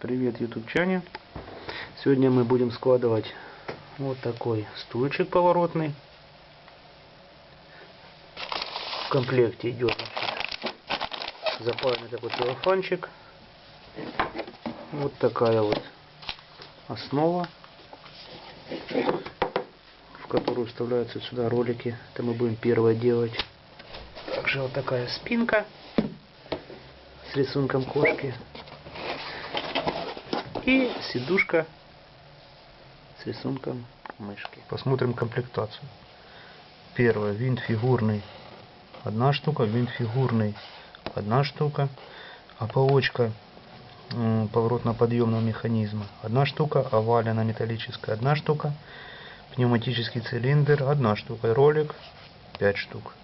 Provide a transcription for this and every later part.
Привет, ютубчане! Сегодня мы будем складывать вот такой стульчик поворотный. В комплекте идет запаянный такой целлофанчик. Вот такая вот основа, в которую вставляются сюда ролики. Это мы будем первое делать. Также вот такая спинка с рисунком кошки. И сидушка с рисунком мышки. Посмотрим комплектацию. Первое, винт фигурный. Одна штука, винт фигурный. Одна штука. Ополочка поворотно-подъемного механизма. Одна штука. Овалина металлическая. Одна штука. Пневматический цилиндр. Одна штука. Ролик. Пять штук.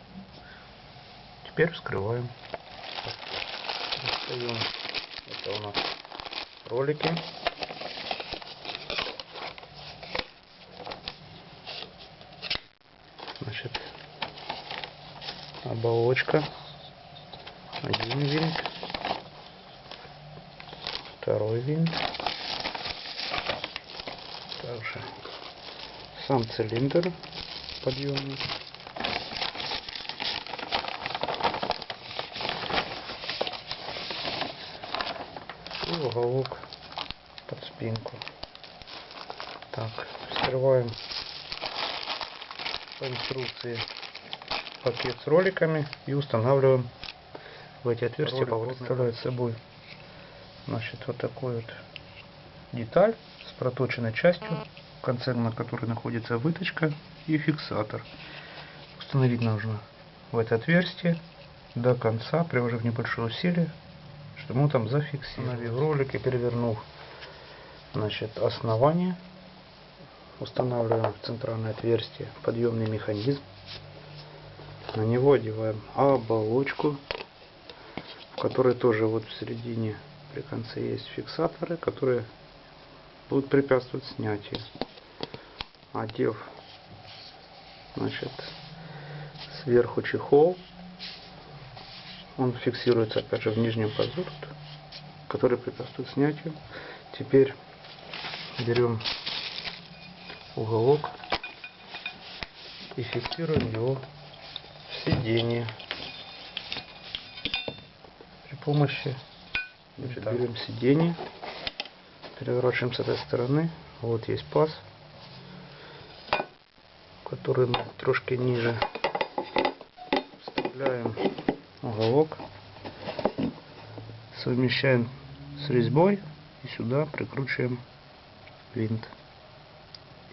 Теперь вскрываем. Это у нас ролики. Значит, оболочка. Один винт. Второй винт. Также сам цилиндр подъемный. и уголок под спинку. Так, вскрываем по инструкции пакет с роликами и устанавливаем в эти отверстия. Ролик представляет собой значит, вот такой вот деталь с проточенной частью, в конце на которой находится выточка и фиксатор. Установить нужно в это отверстие до конца, приложив небольшое усилие, что мы там зафиксировали ролик и перевернув значит, основание. Устанавливаем в центральное отверстие подъемный механизм. На него одеваем оболочку, в которой тоже вот в середине при конце есть фиксаторы, которые будут препятствовать снятию. Одев значит, сверху чехол, он фиксируется опять же в нижнем пазу, который препятствует снятию. Теперь берем уголок и фиксируем его в сиденье. При помощи значит, берем сиденье переворачиваем с этой стороны. Вот есть паз который мы трошки ниже вставляем уголок. Совмещаем с резьбой и сюда прикручиваем винт.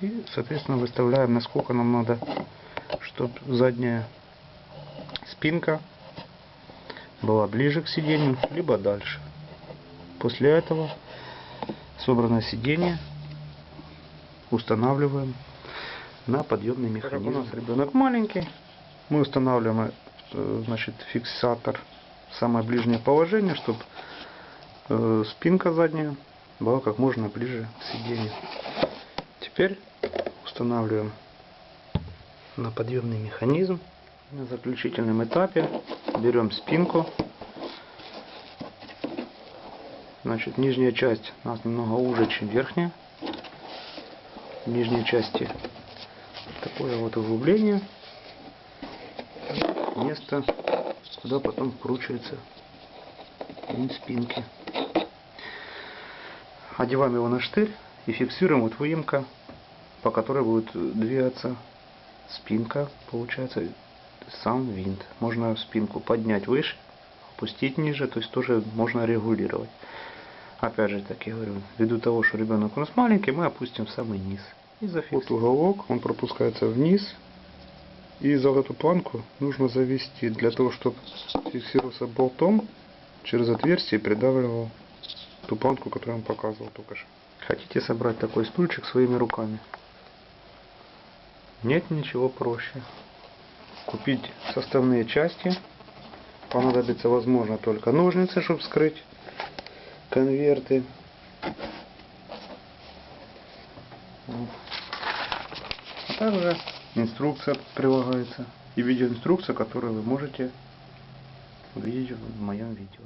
И соответственно выставляем насколько нам надо чтобы задняя спинка была ближе к сиденью либо дальше. После этого собранное сиденье устанавливаем на подъемный механизм. у нас ребенок маленький, мы устанавливаем значит, фиксатор в самое ближнее положение, чтобы э, спинка задняя была как можно ближе к сиденью. Теперь устанавливаем на подъемный механизм. На заключительном этапе берем спинку. Значит, нижняя часть у нас немного уже, чем верхняя. В нижней части такое вот углубление место, куда потом вкручивается винт спинки. Одеваем его на штырь и фиксируем вот выемка, по которой будет двигаться спинка, получается сам винт. Можно спинку поднять выше, опустить ниже, то есть тоже можно регулировать. Опять же, так я говорю, ввиду того, что ребенок у нас маленький, мы опустим в самый низ. И. Вот уголок, он пропускается вниз, и за эту планку нужно завести для того, чтобы фиксировался болтом через отверстие и придавливал ту планку, которую вам показывал только что. Хотите собрать такой стульчик своими руками? Нет ничего проще. Купить составные части. Понадобится, возможно, только ножницы, чтобы вскрыть конверты. А также инструкция прилагается и видеоинструкция, которую вы можете увидеть в моем видео.